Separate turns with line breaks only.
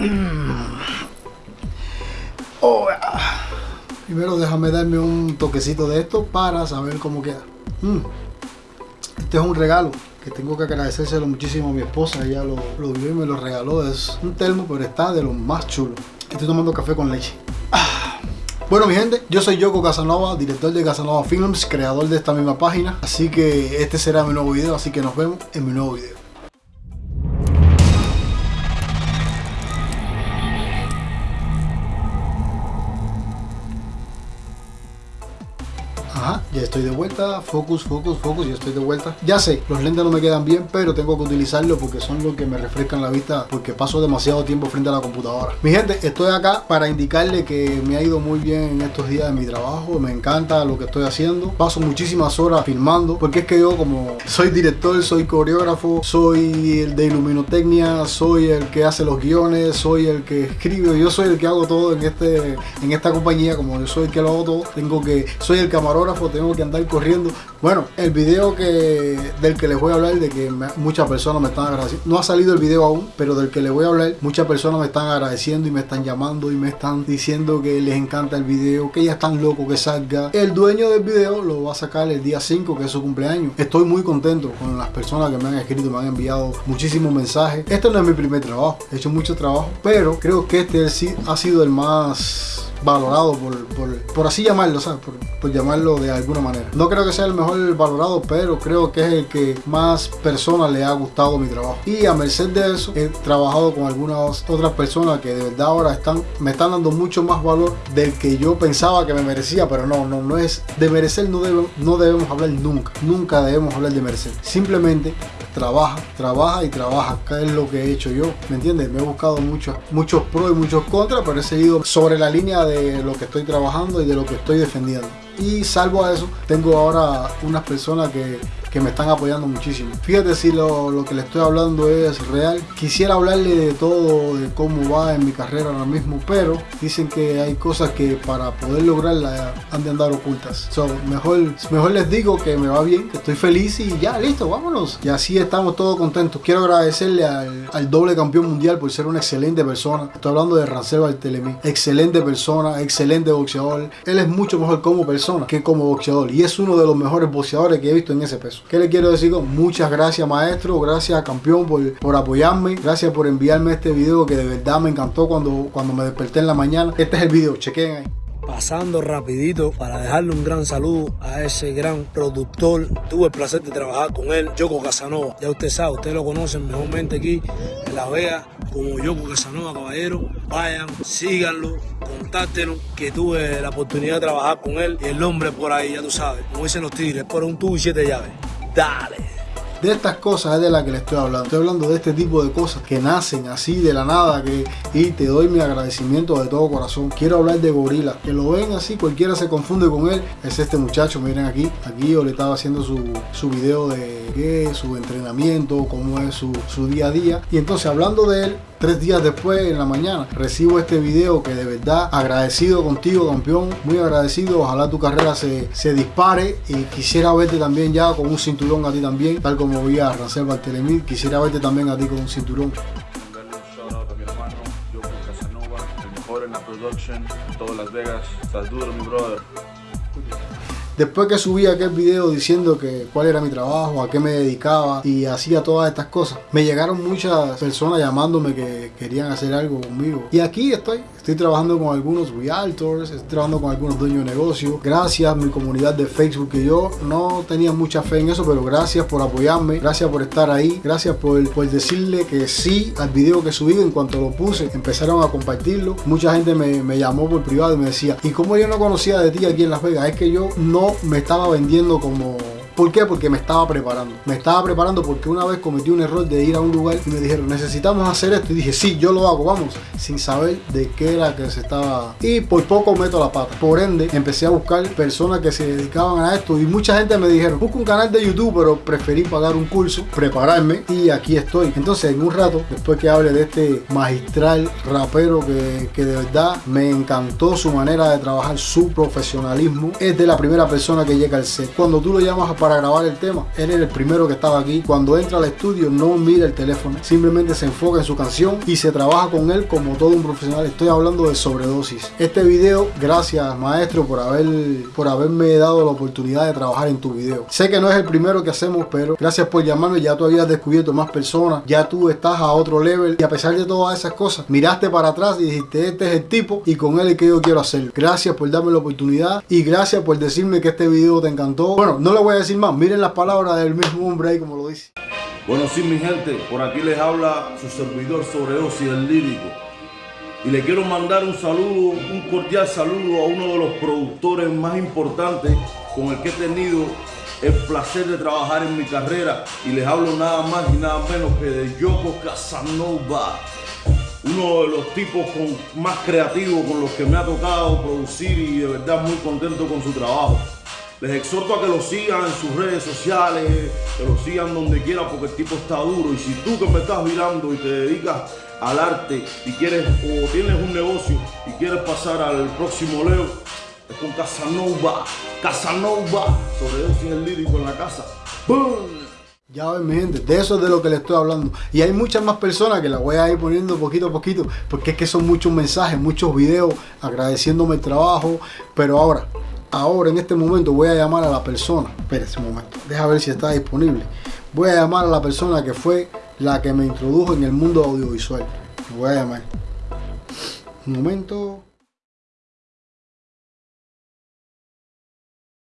Oh, ah. Primero déjame darme un toquecito de esto para saber cómo queda. Mm. Este es un regalo que tengo que agradecérselo muchísimo a mi esposa. Ella lo, vio y me lo regaló. Es un termo, pero está de lo más chulo. Estoy tomando café con leche. Ah. Bueno mi gente, yo soy Yoko Casanova, director de Casanova Films, creador de esta misma página. Así que este será mi nuevo video, así que nos vemos en mi nuevo video. Ajá, ya estoy de vuelta, focus, focus, focus, ya estoy de vuelta. Ya sé, los lentes no me quedan bien, pero tengo que utilizarlos porque son los que me refrescan la vista porque paso demasiado tiempo frente a la computadora. Mi gente, estoy acá para indicarle que me ha ido muy bien en estos días de mi trabajo, me encanta lo que estoy haciendo. Paso muchísimas horas filmando porque es que yo como soy director, soy coreógrafo, soy el de iluminotecnia, soy el que hace los guiones, soy el que escribe, yo soy el que hago todo en, este, en esta compañía, como yo soy el que lo hago todo, tengo que, soy el camarógrafo tengo que andar corriendo. Bueno, el video que del que les voy a hablar, de que muchas personas me están agradeciendo, no ha salido el video aún, pero del que les voy a hablar, muchas personas me están agradeciendo y me están llamando y me están diciendo que les encanta el video, que ya están locos que salga. El dueño del video lo va a sacar el día 5, que es su cumpleaños. Estoy muy contento con las personas que me han escrito, me han enviado muchísimos mensajes. Este no es mi primer trabajo, he hecho mucho trabajo, pero creo que este ha sido el más valorado por, por, así llamarlo, ¿sabes? Por, llamarlo de alguna manera. No creo que sea el mejor valorado, pero creo que es el que más personas le ha gustado mi trabajo. Y a merced de eso, he trabajado con algunas otras personas que de verdad ahora están, me están dando mucho más valor del que yo pensaba que me merecía, pero no, no, no es de merecer, no, no debemos hablar nunca, nunca debemos hablar de merecer. Simplemente trabaja, trabaja y trabaja, que es lo que he hecho yo, ¿me entiendes? Me he buscado muchos, muchos pros y muchos contras, pero he seguido sobre la línea de lo que estoy trabajando y de lo que estoy defendiendo. Y salvo a eso, tengo ahora unas personas que que me están apoyando muchísimo. Fíjate si lo, que le estoy hablando es real. Quisiera hablarle de todo, de cómo va en mi carrera ahora mismo, pero dicen que hay cosas que para poder lograrla han de andar ocultas. So, mejor, mejor les digo que me va bien, que estoy feliz y ya, listo, vámonos. Y así estamos todos contentos. Quiero agradecerle al, doble campeón mundial por ser una excelente persona. Estoy hablando de Rancel Bartelemí. Excelente persona, excelente boxeador. Él es mucho mejor como persona que como boxeador. Y es uno de los mejores boxeadores que he visto en ese peso. ¿Qué le quiero decir? Muchas gracias maestro, gracias campeón por, por apoyarme, gracias por enviarme este video que de verdad me encantó cuando, cuando me desperté en la mañana. Este es el video, chequen ahí
pasando rapidito para dejarle un gran saludo a ese gran productor. Tuve el placer de trabajar con él, Yoko Casanova. Ya usted sabe, usted lo conocen mejormente aquí en La Vega como Yoko Casanova, caballero. Vayan, síganlo, contáctenos, que tuve la oportunidad de trabajar con él y el nombre por ahí, ya tú sabes, como dicen los tigres, por un tubo y siete llaves. Dale.
De estas cosas es de las que le estoy hablando. Estoy hablando de este tipo de cosas que nacen así de la nada que, y te doy mi agradecimiento de todo corazón. Quiero hablar de Gorila. Que lo ven así, cualquiera se confunde con él. Es este muchacho, miren aquí. Aquí yo le estaba haciendo su, su video de qué, su entrenamiento, cómo es su, su día a día. Y entonces hablando de él, Tres días después, en la mañana, recibo este video que de verdad agradecido contigo, campeón. Muy agradecido. Ojalá tu carrera se, se dispare y quisiera verte también ya con un cinturón a ti también, tal como vi a Rancel Bartelemí. Quisiera verte también a ti con un cinturón. Después que subí aquel video diciendo que cuál era mi trabajo, a qué me dedicaba y hacía todas estas cosas, me llegaron muchas personas llamándome que querían hacer algo conmigo. Y aquí estoy, Estoy trabajando con algunos realtors, estoy trabajando con algunos dueños de negocio. Gracias a mi comunidad de Facebook, que yo no tenía mucha fe en eso, pero gracias por apoyarme, gracias por estar ahí, gracias por, por decirle que sí al video que subí. En cuanto lo puse, empezaron a compartirlo. Mucha gente me, me llamó por privado y me decía, ¿y cómo yo no conocía de ti aquí en Las Vegas? Es que yo no me estaba vendiendo como ¿Por qué? Porque me estaba preparando. Me estaba preparando porque una vez cometí un error de ir a un lugar y me dijeron, necesitamos hacer esto. Y dije, sí, yo lo hago, vamos. Sin saber de qué era que se estaba... Y por poco meto la pata. Por ende, empecé a buscar personas que se dedicaban a esto. Y mucha gente me dijeron, busca un canal de YouTube, pero preferí pagar un curso, prepararme. Y aquí estoy. Entonces, en un rato, después que hable de este magistral rapero que, que de verdad me encantó su manera de trabajar, su profesionalismo, es de la primera persona que llega al set. Cuando tú lo llamas a para grabar el tema. Él era el primero que estaba aquí. Cuando entra al estudio no mira el teléfono, simplemente se enfoca en su canción y se trabaja con él como todo un profesional. Estoy hablando de sobredosis. Este video, gracias maestro por, haber, por haberme dado la oportunidad de trabajar en tu video. Sé que no es el primero que hacemos, pero gracias por llamarme. Ya tú habías descubierto más personas, ya tú estás a otro level y a pesar de todas esas cosas, miraste para atrás y dijiste, este es el tipo y con él es que yo quiero hacerlo. Gracias por darme la oportunidad y gracias por decirme que este video te encantó. Bueno, no le voy a decir miren las palabras del mismo hombre ahí como lo dice.
Bueno, sí, mi gente, por aquí les habla su servidor sobre Osi, el lírico. Y le quiero mandar un saludo, un cordial saludo a uno de los productores más importantes con el que he tenido el placer de trabajar en mi carrera. Y les hablo nada más y nada menos que de Yoko Casanova. Uno de los tipos con, más creativos con los que me ha tocado producir y de verdad muy contento con su trabajo. Les exhorto a que lo sigan en sus redes sociales, que lo sigan donde quiera porque el tipo está duro. Y si tú que me estás mirando y te dedicas al arte y quieres o tienes un negocio y quieres pasar al próximo Leo, es con Casanova. Casanova. Sobre el lírico en la casa. ¡Bum!
Ya ven mi gente, de eso es de lo que les estoy hablando. Y hay muchas más personas que las voy a ir poniendo poquito a poquito, porque es que son muchos mensajes, muchos videos agradeciéndome el trabajo. Pero ahora, ahora en este momento voy a llamar a la persona. Espérese un momento, deja ver si está disponible. Voy a llamar a la persona que fue la que me introdujo en el mundo audiovisual. Voy a llamar. Un momento.